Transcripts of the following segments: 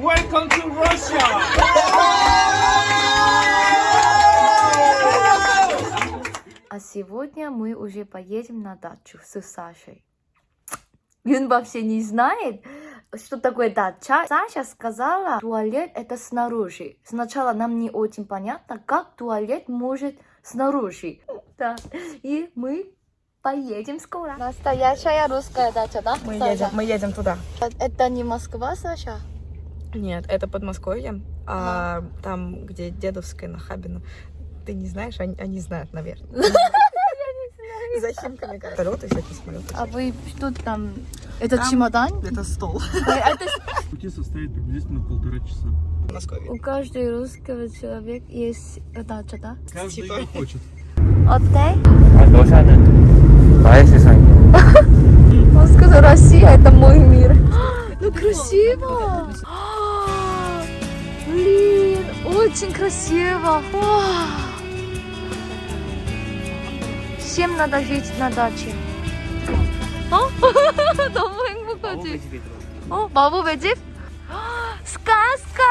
Welcome to Russia! А сегодня мы уже поедем на дачу с Сашей. Он вообще не знает, что такое дача. Саша сказала, туалет это снаружи. Сначала нам не очень понятно, как туалет может снаружи. Да. И мы поедем скоро. Настоящая русская дача, да? Мы Саша? едем, мы едем туда. Это не Москва, Саша? Нет, это Подмосковье, а, а. там, где Дедовская, на Хабину. Ты не знаешь, они, они знают, наверное. За химками вертолеты всякие самолеты. А вы что там? этот чемодан? Это стол. А Пути составит приблизительно полтора часа. У каждого русского человека есть дача, да? Каждый типа. как Отель. Отдай. Он сказал, Россия это мой мир. Ну красиво! А, Блин, очень красиво. 와. Всем надо жить на даче. 어? 너무 행복하지? 어? 마법의 집? сказка!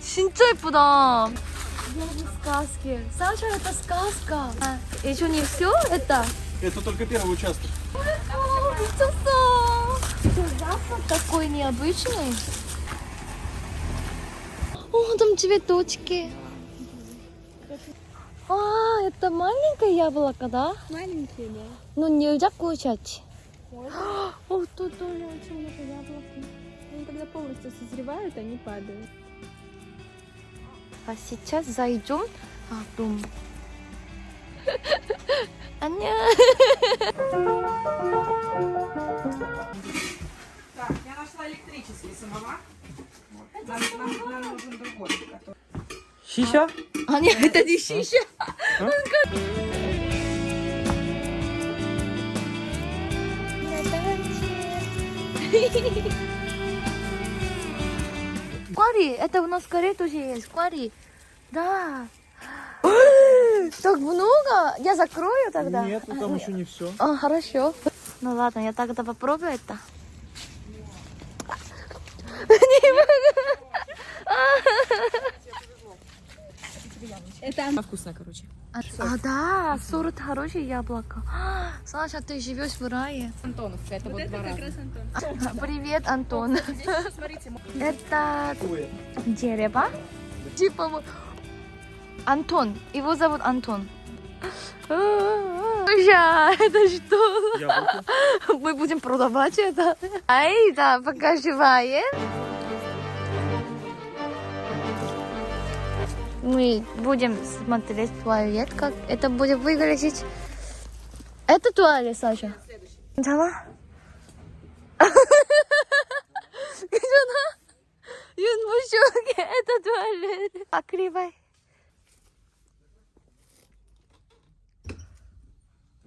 진짜 예쁘다. сказки. Саша, это сказка. А, еще не все это? Это только первый участок. О, 미쳤어. Что, запах такой необычный. О, там цветочки. А, это маленькое яблоко, да? Маленькие, да. Ну, нельзя кушать. О, тут тоже очень много яблок. Они когда полностью созревают, они падают. А сейчас зайдем в дом. 안녕. Так, я нашла электрический самовар. Нам, Щища? А, нет, это не щища. А? Кори, это у нас Кори тоже есть. Кори. Да. так много? Я закрою тогда? Нет, ну там еще не все. А, хорошо. Ну ладно, я тогда попробую это. Не она вкусная, короче. А, а, да, сорт хорошее яблоко. Саша, ты живешь в рае. Антоновка, это вот, два как раза. раз Антон. Привет, Антон. Смотрите, Это дерево. Типа вот- Антон. Его зовут Антон. Слушай, это что? Мы будем продавать это. Ай, да, пока мы будем смотреть туалет, как это будет выглядеть. Это туалет, Саша? Дала? Юнбушуки, это туалет. Покривай.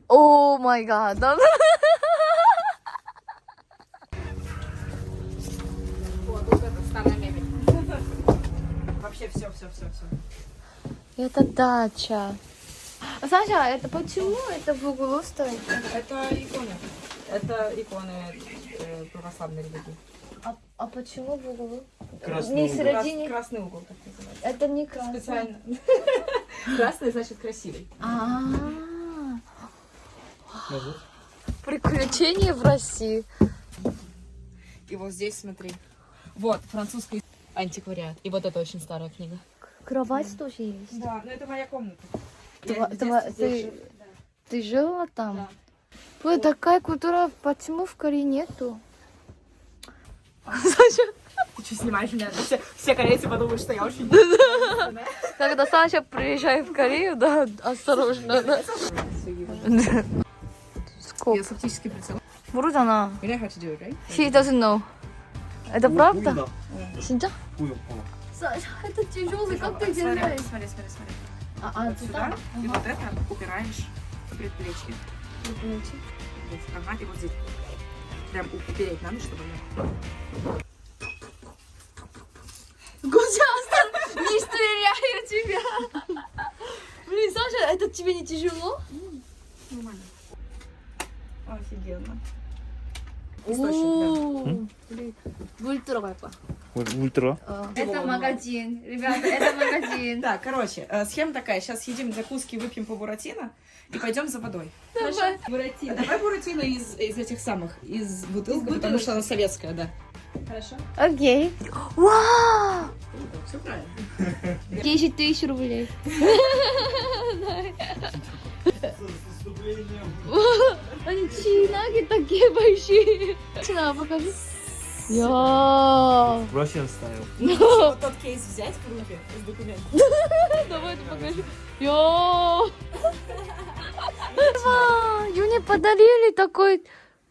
О май гад. Вообще все, все, все, все. Это дача. Саша, это почему это в углу стоит? Это иконы. Это иконы э, православной религии. А, а почему в углу? Красный не в угол. Крас- середине. красный угол, так называется. Это не красный. Специально. Красный значит красивый. А, приключения в России. И вот здесь смотри. Вот, французский антиквариат. И вот это очень старая книга. Кровать тоже есть. Да, но это моя комната. Тва- тва- ты, ты жила там? Да. Ой, такая культура, почему в Корее нету? Саша, Ты что, снимаешь меня? Все, все корейцы подумают, что я очень... когда Саша приезжает в Корею, да, осторожно. Да. Сколько? Я с оптическим прицелом. 모르잖아. You know how to do it, right? He doesn't know. Это правда? Понял, 진짜? понял, понял. Саша, это тяжелый, как ты Смотри, делаешь? смотри, смотри, смотри. А, а Вот сюда, и вот это упираешь в предплечье. Здесь. Ага, и вот здесь. Прям упереть надо, чтобы она... Гузястан, не стреляю тебя. Блин, Саша, это тебе не тяжело? Нормально. Офигенно. источник, 물 들어갈 거야. ультра. 어. Это магазин. Ребята, это магазин. Да, короче, э, схема такая. Сейчас съедим закуски, выпьем по буратино и пойдем за водой. Давай. Буратино. Давай буратино из, из этих самых, из бутылки, потому что она советская, да. Хорошо? Окей. Вау! Все правильно. 10 тысяч рублей. Они чинаги такие большие. Чина, покажи. Я. Russian style. Вот тот кейс взять в руки с документом. Давай покажи. Я. Юне подарили такой.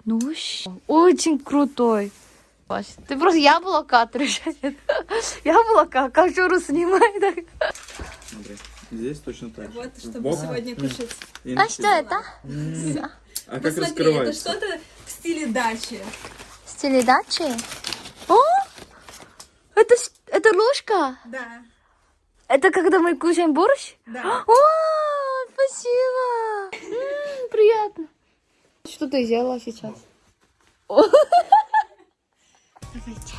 Ну, щ- очень крутой. Вась, Ты просто яблоко отрежет. Яблоко, кожуру снимай. так. Смотри, здесь точно так же. Вот, чтобы сегодня кушать. А что это? А как Посмотри, это раскрывается? что-то в стиле дачи. В стиле дачи? О! Это, с- это ложка? Да, Это когда мы кушаем борщ? да. О, спасибо! М, приятно. Что ты сделала сейчас?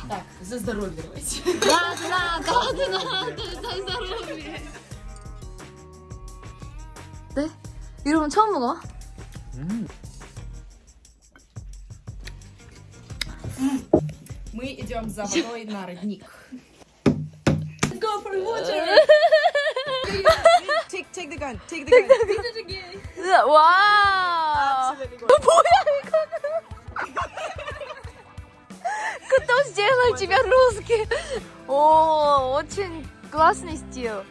Так, за здоровье давайте. Ладно, ладно, ладно, за здоровье. 네? 이러면 처음 먹어? Мы идем за водой на родник. Go for water! Э. take, take the gun, take the gun. Кто сделал тебя русский? О, очень классный стиль.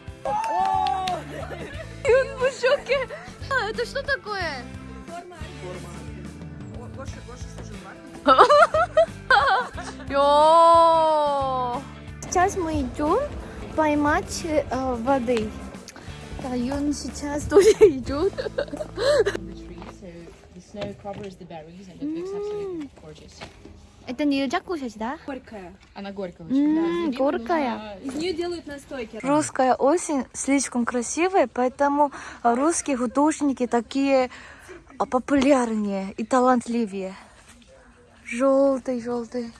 И он в шоке. А, это что такое? О, Гоша, Гоша служил в армии. Сейчас мы идем поймать э, воды. Да, Юн сейчас тоже идет. Это нельзя кушать, да? Горькая. Она горькая М, очень. горькая. Из нее делают настойки. Русская осень слишком красивая, поэтому русские художники такие а популярнее и талантливее. Желтый, желтый.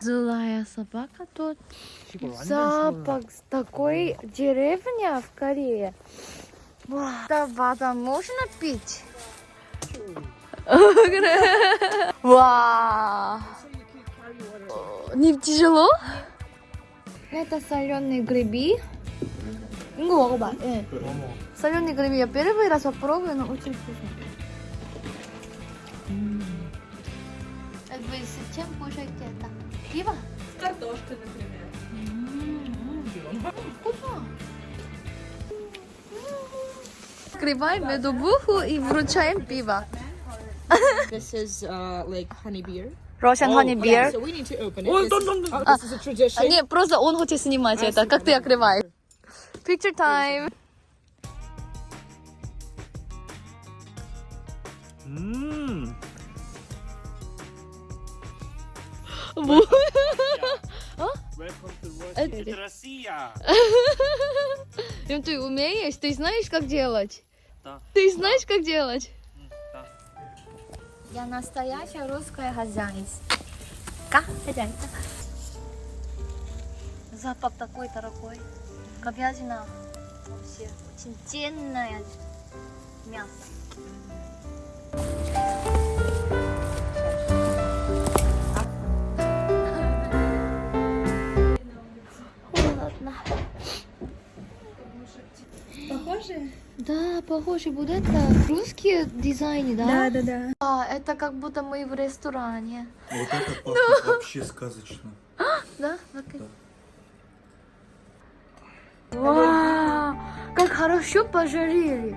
Злая собака тут. Запах с такой деревня в Корее. Да, вода можно пить? Вау! Не тяжело? Это соленые грибы. Э. Соленые грибы я первый раз попробую, но очень вкусно. Чем кушаете это? Пиво? С картошкой, например. Вкусно. Открываем медовуху и вручаем пиво. This is uh, like honey beer. Russian honey beer. So we need to open it. This is, oh, this is a tradition. А, не, просто он хочет снимать это. Как ты открываешь? Picture time. Это- Россия. Им ты умеешь? Ты знаешь, как делать? Да. Ты знаешь, как делать? да. Я настоящая русская хозяйка. Хозяйка. Запах такой дорогой. Говядина. Вообще очень ценное мясо. Да, похоже, вот это русские дизайны, да? да, да. А, это как будто мы в ресторане. Вот это пахнет вообще сказочно. Да? Окей. Вау, как хорошо пожарили.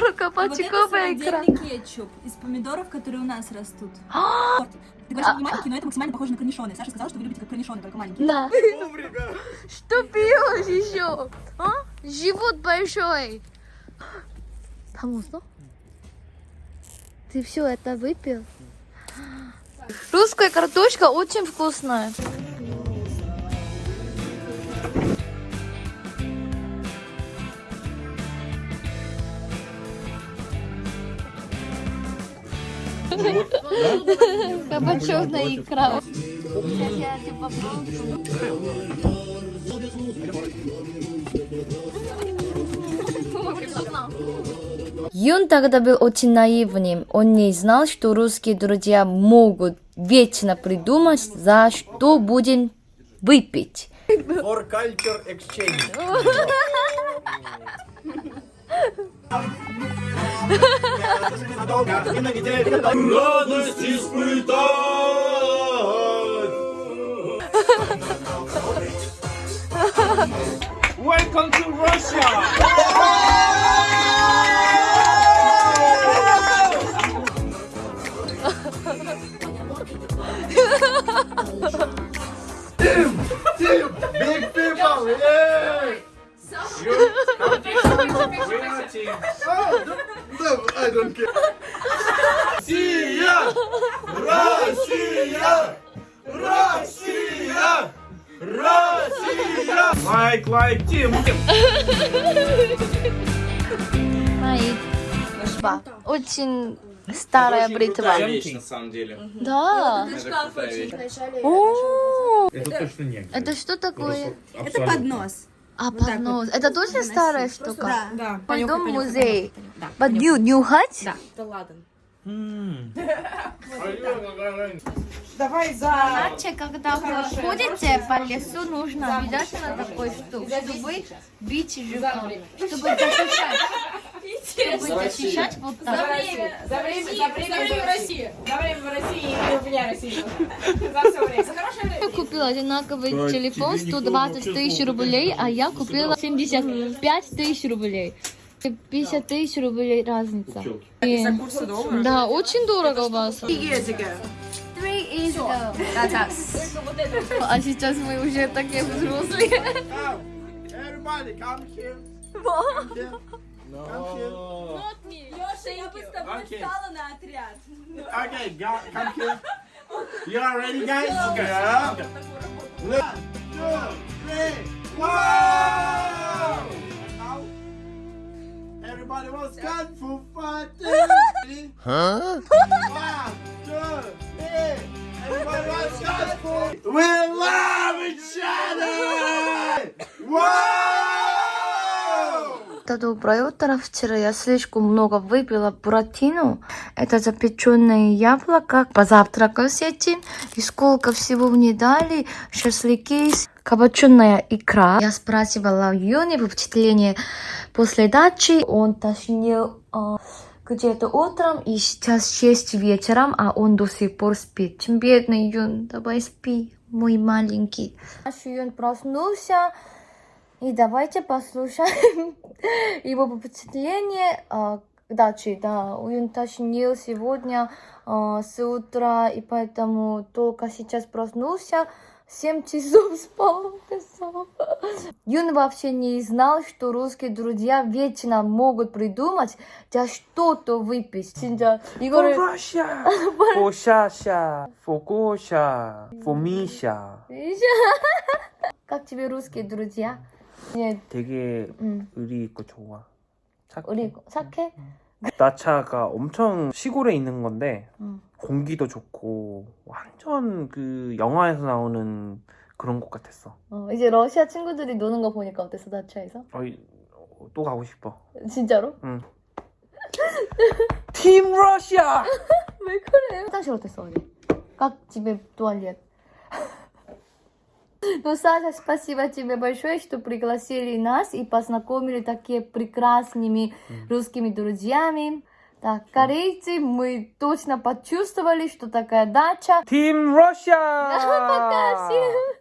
40 пачковый вот это кетчуп из помидоров, которые у нас растут. А! Ты говоришь, а, не маленький, а. но это максимально похоже на корнишоны. Саша сказала, что вы любите как корнишоны, только маленькие. Да. Что пьешь еще? А? Живот большой. Там уснул? Ты все это выпил? Русская картошка очень вкусная. Кабачок икра. Сейчас я. Юн тогда был очень наивным. Он не знал, что русские друзья могут вечно придумать, за что будем выпить. For culture exchange. Радость испытать! Welcome to Russia! Big people! Yeah! I don't care. Россия! Россия! Россия! Россия! Like, like, Тим! Мои. Ба. Очень старая бритва. вещь, на самом деле. Да. Это точно не. это что такое? Это поднос. А, поднос. Это тоже старая штука? Да. Да. Пойдем в музей. You нюхать? Да. Это ладан. Давай за... Иначе, когда вы ходите по лесу, нужно обязательно такой штук, чтобы бить животных, чтобы защищать. Чтобы защищать вот так. За время, за время в России. За время в России и у меня Россия. За все время. За хорошее время. Я купила одинаковый Так, телефон тебе никто 120 вообще тысяч рублей, а я купила 75 тысяч рублей. 50 тысяч рублей разница. И- За курсы доллара. Да, очень дорого у вас. А сейчас мы уже такие взрослые. Everybody, come here. Come here. No. Леша, я бы с тобой Окей. встала на отряд. Okay, go- come here. You are ready, guys? Yeah. One, two, three. Wow! Now, everybody was kung fu fighting. Huh? One, two, three. Everybody was kung fu. We love each other. Wow! Да, доброе утро. Вчера я слишком много выпила буратино. Это запеченное яблоко. Позавтракал с этим. И сколько всего мне дали. Шашлыки, кабаченая икра. Я спрашивала Юни впечатление после дачи. Он тошнил а, где-то утром. И сейчас 6 вечером, а он до сих пор спит. Бедный Юн, давай спи, мой маленький. Наш Юн проснулся. И давайте послушаем его впечатление а, к даче. Да, он тошнил сегодня а, с утра, и поэтому только сейчас проснулся. 7 часов спал, писал. Юн вообще не знал, что русские друзья вечно могут придумать для что-то выпить. 진짜 이거를 Russia! For Shasha! For Gosha! For Misha! как тебе русские друзья? 예. 되게 음. 의리 있고 좋아. 착해. 의리 있고 착해? 음. 응. 나차가 엄청 시골에 있는 건데 응. 공기도 좋고 완전 그 영화에서 나오는 그런 곳 같았어. 어, 이제 러시아 친구들이 노는 거 보니까 어땠어 나차에서? 어, 또 가고 싶어. 진짜로? 응. 팀 러시아! 왜 그래? 화장실 어땠어? 어디? 각 집에 또알리에 Ну, Саша, спасибо тебе большое, что пригласили нас и познакомили такие прекрасными русскими друзьями. Так, корейцы, мы точно почувствовали, что такая дача. Team Russia! Пока, всем!